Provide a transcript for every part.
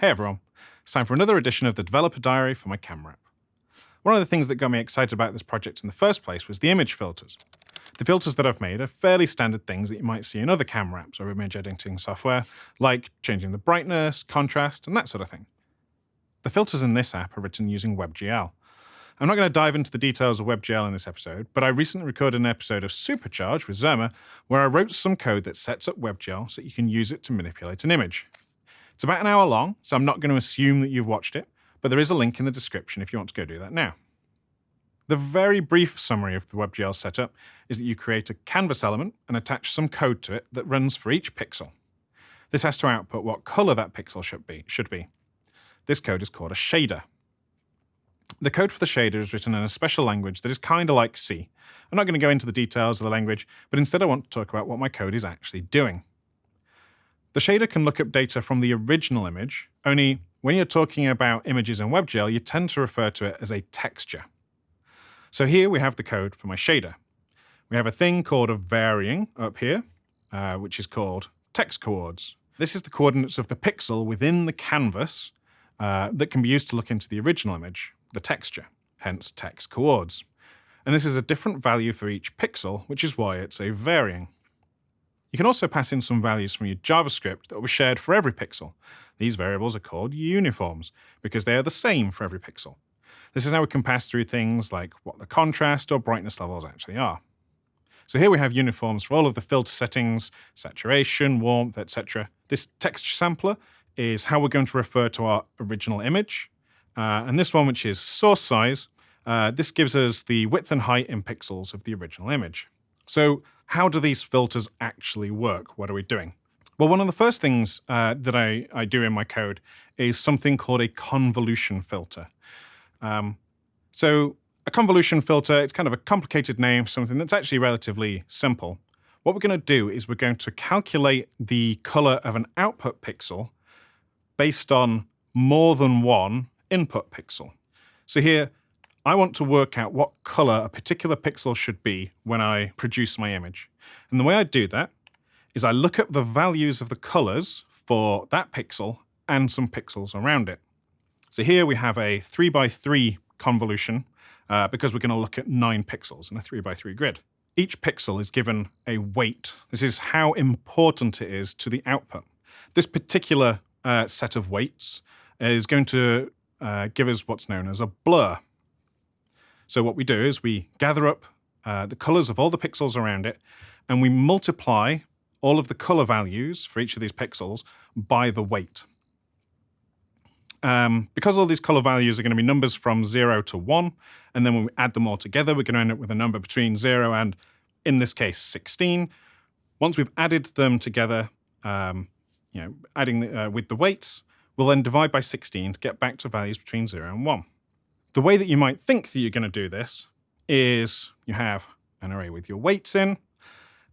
Hey everyone, it's time for another edition of the Developer Diary for my camera app. One of the things that got me excited about this project in the first place was the image filters. The filters that I've made are fairly standard things that you might see in other camera apps or image editing software, like changing the brightness, contrast, and that sort of thing. The filters in this app are written using WebGL. I'm not going to dive into the details of WebGL in this episode, but I recently recorded an episode of Supercharge with Surma where I wrote some code that sets up WebGL so that you can use it to manipulate an image. It's about an hour long, so I'm not going to assume that you've watched it, but there is a link in the description if you want to go do that now. The very brief summary of the WebGL setup is that you create a canvas element and attach some code to it that runs for each pixel. This has to output what color that pixel should be. Should be. This code is called a shader. The code for the shader is written in a special language that is kind of like C. I'm not going to go into the details of the language, but instead I want to talk about what my code is actually doing. The shader can look up data from the original image, only when you're talking about images in WebGL, you tend to refer to it as a texture. So here we have the code for my shader. We have a thing called a varying up here, uh, which is called tex coords. This is the coordinates of the pixel within the canvas uh, that can be used to look into the original image, the texture, hence tex coords. And this is a different value for each pixel, which is why it's a varying. You can also pass in some values from your JavaScript that will be shared for every pixel. These variables are called uniforms because they are the same for every pixel. This is how we can pass through things like what the contrast or brightness levels actually are. So here we have uniforms for all of the filter settings, saturation, warmth, etc. This texture sampler is how we're going to refer to our original image. Uh, and this one, which is source size, uh, this gives us the width and height in pixels of the original image. So how do these filters actually work? What are we doing? Well, one of the first things uh, that I, I do in my code is something called a convolution filter. Um, so a convolution filter, it's kind of a complicated name something that's actually relatively simple. What we're going to do is we're going to calculate the color of an output pixel based on more than one input pixel. So here, I want to work out what color a particular pixel should be when I produce my image. And the way I do that is I look up the values of the colors for that pixel and some pixels around it. So here we have a 3 by 3 convolution uh, because we're going to look at 9 pixels in a 3 by 3 grid. Each pixel is given a weight. This is how important it is to the output. This particular uh, set of weights is going to uh, give us what's known as a blur. So what we do is we gather up uh, the colors of all the pixels around it, and we multiply all of the color values for each of these pixels by the weight. Um, because all these color values are going to be numbers from 0 to 1, and then when we add them all together, we're going to end up with a number between 0 and, in this case, 16. Once we've added them together, um, you know, adding uh, with the weights, we'll then divide by 16 to get back to values between 0 and 1. The way that you might think that you're going to do this is you have an array with your weights in,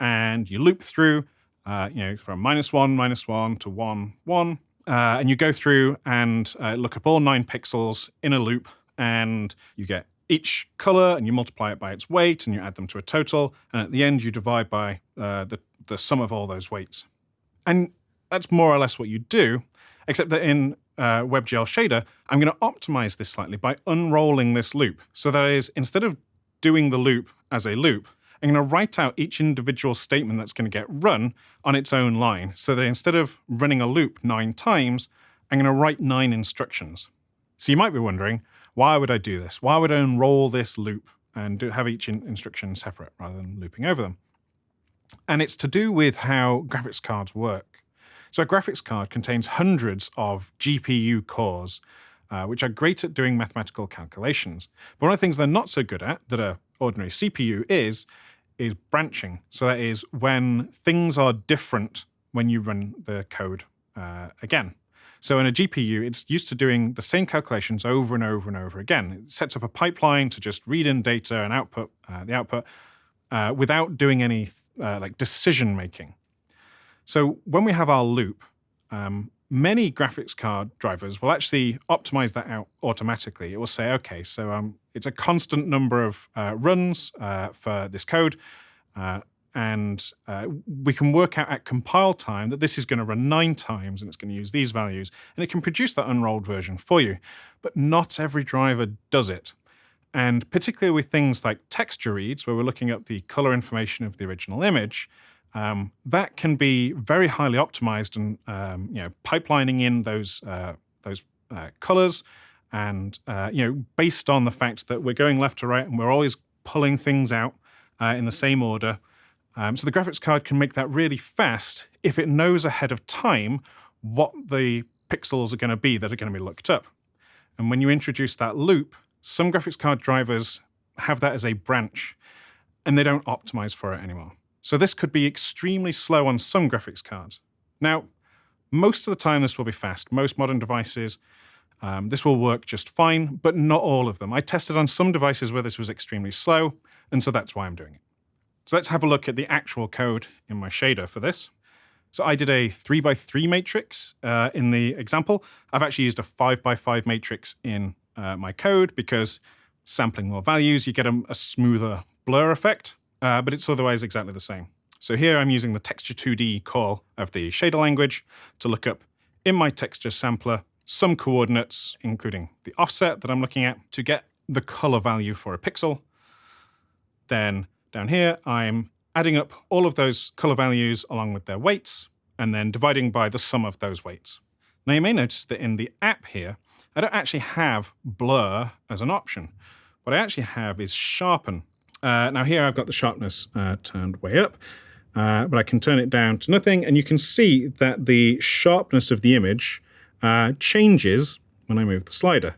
and you loop through, uh, you know, from minus one, minus one to one, one, uh, and you go through and uh, look up all nine pixels in a loop, and you get each color and you multiply it by its weight and you add them to a total. And at the end, you divide by uh, the, the sum of all those weights. And that's more or less what you do, except that in uh, WebGL shader, I'm going to optimize this slightly by unrolling this loop. So that is, instead of doing the loop as a loop, I'm going to write out each individual statement that's going to get run on its own line. So that instead of running a loop nine times, I'm going to write nine instructions. So you might be wondering, why would I do this? Why would I unroll this loop and do, have each in instruction separate rather than looping over them? And it's to do with how graphics cards work. So a graphics card contains hundreds of GPU cores, uh, which are great at doing mathematical calculations. But one of the things they're not so good at, that a ordinary CPU is, is branching. So that is when things are different when you run the code uh, again. So in a GPU, it's used to doing the same calculations over and over and over again. It sets up a pipeline to just read in data and output uh, the output uh, without doing any uh, like decision making. So when we have our loop, um, many graphics card drivers will actually optimize that out automatically. It will say, okay, so um, it's a constant number of uh, runs uh, for this code, uh, and uh, we can work out at compile time that this is going to run nine times and it's going to use these values, and it can produce that unrolled version for you. But not every driver does it. And particularly with things like texture reads, where we're looking at the color information of the original image, um, that can be very highly optimized and um, you know pipelining in those uh, those uh, colors, and uh, you know based on the fact that we're going left to right and we're always pulling things out uh, in the same order. Um, so the graphics card can make that really fast if it knows ahead of time what the pixels are going to be that are going to be looked up. And when you introduce that loop, some graphics card drivers have that as a branch, and they don't optimize for it anymore. So this could be extremely slow on some graphics cards. Now, most of the time this will be fast. Most modern devices, um, this will work just fine, but not all of them. I tested on some devices where this was extremely slow, and so that's why I'm doing it. So let's have a look at the actual code in my shader for this. So I did a 3 by 3 matrix uh, in the example. I've actually used a 5 by 5 matrix in uh, my code because sampling more values, you get a, a smoother blur effect uh, but it's otherwise exactly the same. So here I'm using the texture 2D call of the shader language to look up in my texture sampler some coordinates, including the offset that I'm looking at, to get the color value for a pixel. Then down here, I'm adding up all of those color values along with their weights, and then dividing by the sum of those weights. Now you may notice that in the app here, I don't actually have blur as an option. What I actually have is sharpen uh, now here I've got the sharpness uh, turned way up, uh, but I can turn it down to nothing, and you can see that the sharpness of the image uh, changes when I move the slider.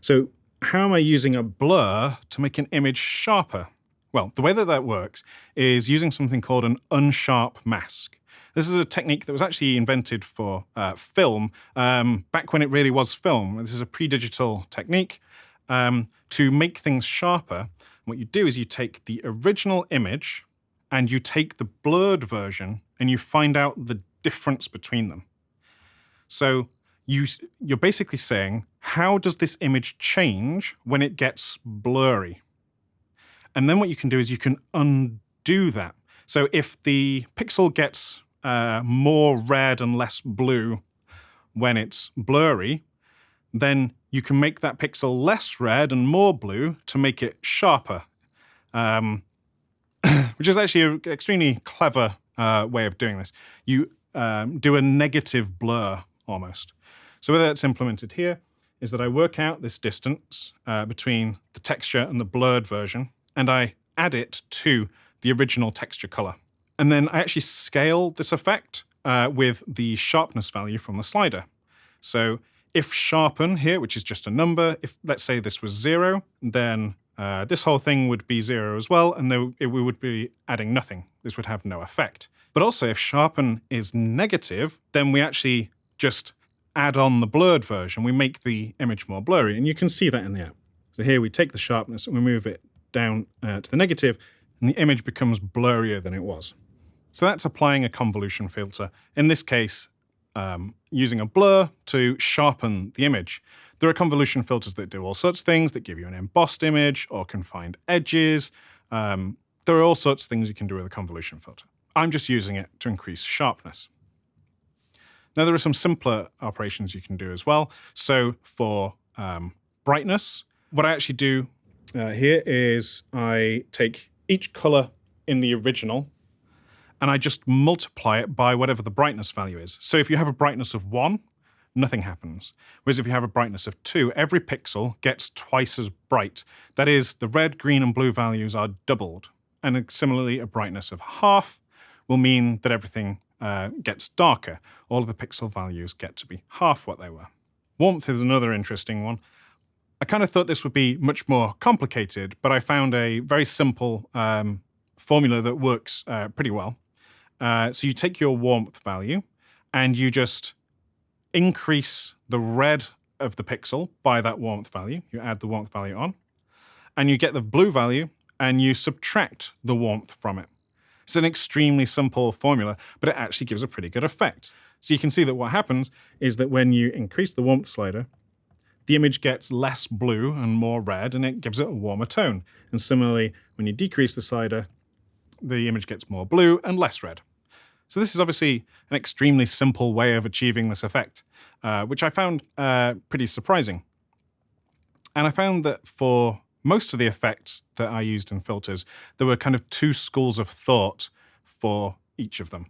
So how am I using a blur to make an image sharper? Well, the way that that works is using something called an unsharp mask. This is a technique that was actually invented for uh, film um, back when it really was film. This is a pre-digital technique um, to make things sharper what you do is you take the original image and you take the blurred version and you find out the difference between them. So you, you're basically saying, how does this image change when it gets blurry? And then what you can do is you can undo that. So if the pixel gets uh, more red and less blue when it's blurry, then you can make that pixel less red and more blue to make it sharper, um, which is actually an extremely clever uh, way of doing this. You um, do a negative blur almost. So whether that's implemented here is that I work out this distance uh, between the texture and the blurred version, and I add it to the original texture color. And then I actually scale this effect uh, with the sharpness value from the slider. So if sharpen here, which is just a number, if let's say this was zero, then uh, this whole thing would be zero as well, and it, we would be adding nothing. This would have no effect. But also, if sharpen is negative, then we actually just add on the blurred version. We make the image more blurry, and you can see that in the app. So here we take the sharpness and we move it down uh, to the negative, and the image becomes blurrier than it was. So that's applying a convolution filter. In this case, um, using a blur to sharpen the image. There are convolution filters that do all sorts of things, that give you an embossed image or can find edges. Um, there are all sorts of things you can do with a convolution filter. I'm just using it to increase sharpness. Now, there are some simpler operations you can do as well. So for um, brightness, what I actually do uh, here is I take each color in the original and I just multiply it by whatever the brightness value is. So if you have a brightness of 1, nothing happens. Whereas if you have a brightness of 2, every pixel gets twice as bright. That is, the red, green, and blue values are doubled. And similarly, a brightness of half will mean that everything uh, gets darker. All of the pixel values get to be half what they were. Warmth is another interesting one. I kind of thought this would be much more complicated, but I found a very simple um, formula that works uh, pretty well. Uh, so you take your warmth value and you just increase the red of the pixel by that warmth value. You add the warmth value on and you get the blue value and you subtract the warmth from it. It's an extremely simple formula, but it actually gives a pretty good effect. So you can see that what happens is that when you increase the warmth slider, the image gets less blue and more red, and it gives it a warmer tone. And similarly, when you decrease the slider, the image gets more blue and less red. So this is obviously an extremely simple way of achieving this effect, uh, which I found uh, pretty surprising. And I found that for most of the effects that I used in filters, there were kind of two schools of thought for each of them.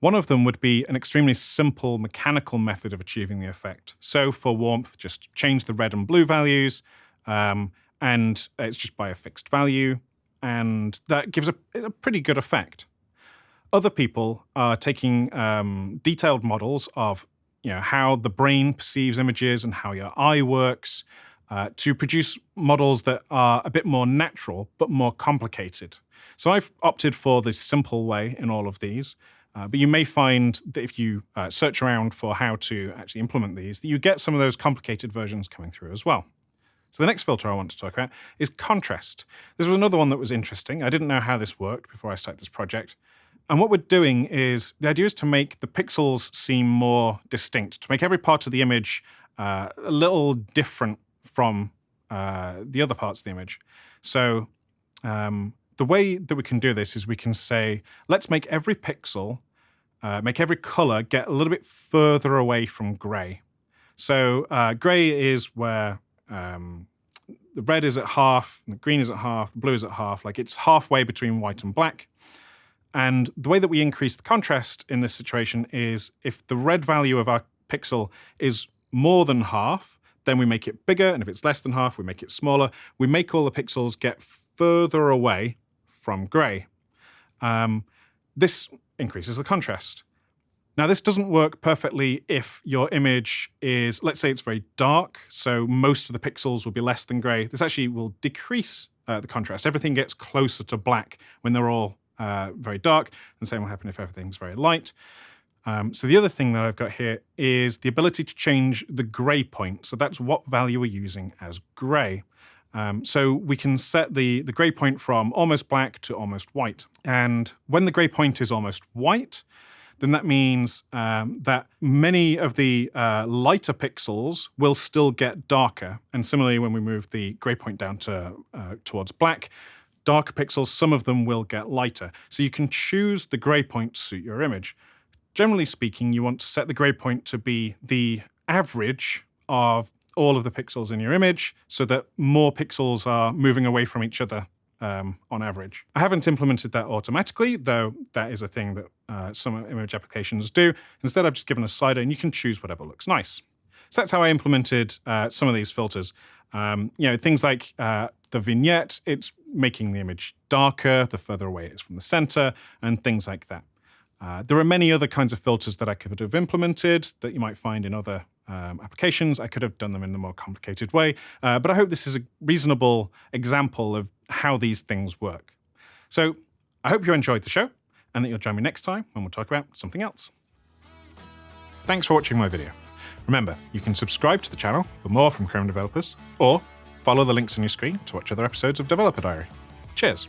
One of them would be an extremely simple mechanical method of achieving the effect. So for warmth, just change the red and blue values, um, and it's just by a fixed value, and that gives a, a pretty good effect. Other people are taking um, detailed models of you know, how the brain perceives images and how your eye works uh, to produce models that are a bit more natural but more complicated. So I've opted for this simple way in all of these. Uh, but you may find that if you uh, search around for how to actually implement these, that you get some of those complicated versions coming through as well. So the next filter I want to talk about is contrast. This was another one that was interesting. I didn't know how this worked before I started this project. And what we're doing is, the idea is to make the pixels seem more distinct, to make every part of the image uh, a little different from uh, the other parts of the image. So um, the way that we can do this is we can say, let's make every pixel, uh, make every color get a little bit further away from gray. So uh, gray is where um, the red is at half, the green is at half, the blue is at half, like it's halfway between white and black. And the way that we increase the contrast in this situation is if the red value of our pixel is more than half, then we make it bigger. And if it's less than half, we make it smaller. We make all the pixels get further away from gray. Um, this increases the contrast. Now, this doesn't work perfectly if your image is, let's say it's very dark, so most of the pixels will be less than gray. This actually will decrease uh, the contrast. Everything gets closer to black when they're all uh, very dark, and the same will happen if everything's very light. Um, so the other thing that I've got here is the ability to change the gray point. So that's what value we're using as gray. Um, so we can set the, the gray point from almost black to almost white. And when the gray point is almost white, then that means um, that many of the uh, lighter pixels will still get darker. And similarly, when we move the gray point down to uh, towards black, darker pixels, some of them will get lighter. So you can choose the gray point to suit your image. Generally speaking, you want to set the gray point to be the average of all of the pixels in your image so that more pixels are moving away from each other um, on average. I haven't implemented that automatically, though that is a thing that uh, some image applications do. Instead, I've just given a slider and you can choose whatever looks nice. So that's how I implemented uh, some of these filters. Um, you know, things like uh, the vignette, it's making the image darker the further away it is from the center, and things like that. Uh, there are many other kinds of filters that I could have implemented that you might find in other um, applications. I could have done them in a more complicated way, uh, but I hope this is a reasonable example of how these things work. So I hope you enjoyed the show and that you'll join me next time when we'll talk about something else. Thanks for watching my video. Remember, you can subscribe to the channel for more from Chrome developers, or follow the links on your screen to watch other episodes of Developer Diary. Cheers!